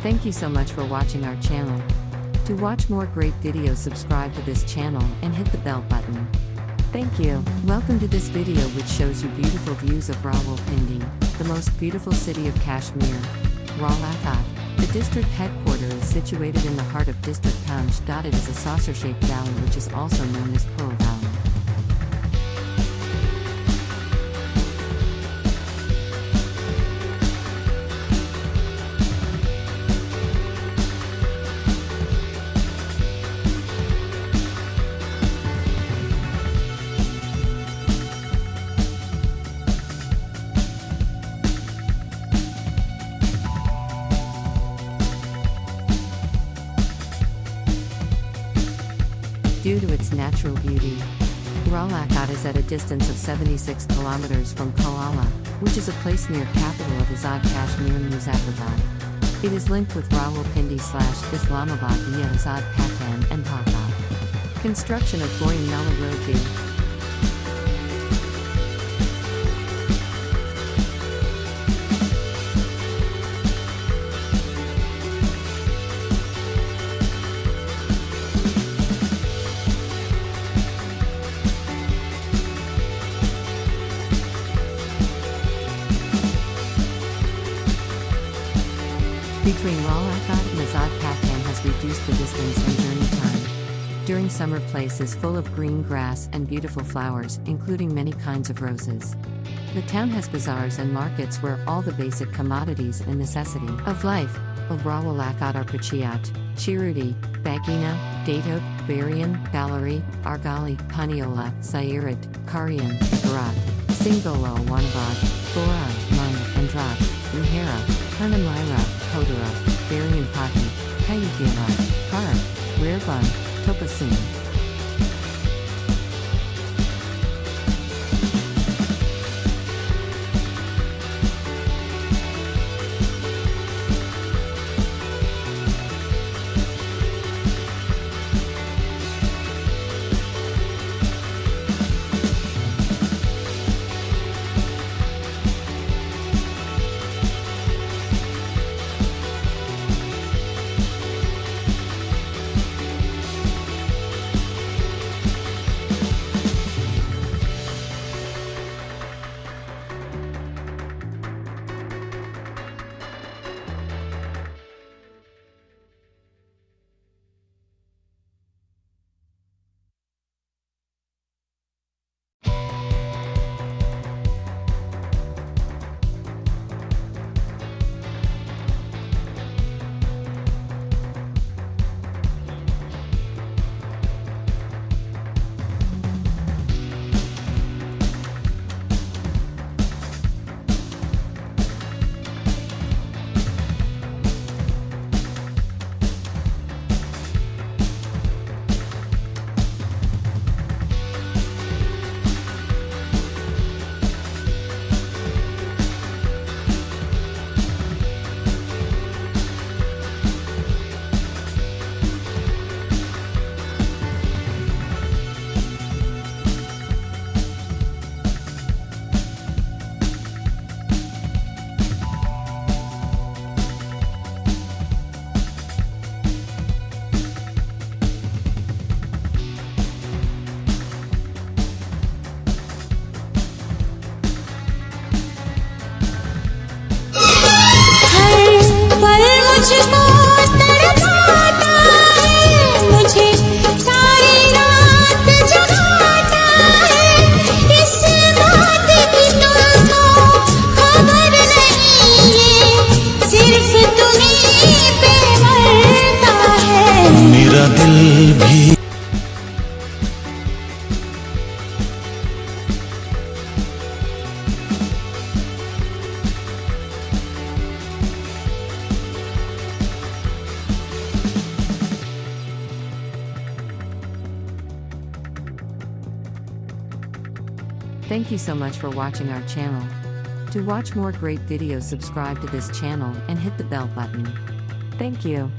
Thank you so much for watching our channel. To watch more great videos subscribe to this channel and hit the bell button. Thank you. Welcome to this video which shows you beautiful views of Rawalpindi, the most beautiful city of Kashmir. Rawalakot. The district headquarters is situated in the heart of district Poonch. It is a saucer-shaped valley which is also known as Pearl Valley. Due to its natural beauty. Rawalakot is at a distance of 76 kilometers from Kalala, which is a place near capital of Azad Kashmir Muzaffarabad. It is linked with Rawalpindi slash Islamabad via Azad Patan and Pakot. Construction of Goyam Mela Road. Between Rawalakot and Azad has reduced the distance and journey time. During summer place is full of green grass and beautiful flowers, including many kinds of roses. The town has bazaars and markets where all the basic commodities and necessity of life of Rawalakot are Pachiat, Chirudi, Bagina, Datok, Barian, Balari, Argali, Paniola, Sairat, Karian, Garat, Singolo, Wanabad, Thora, Mung, Andrat, Ruhera, Hanamira, Kodara, Barian Pati, Kayugila, Kar, Rarebun, Topasun. Thank you so much for watching our channel. To watch more great videos subscribe to this channel and hit the bell button. Thank you.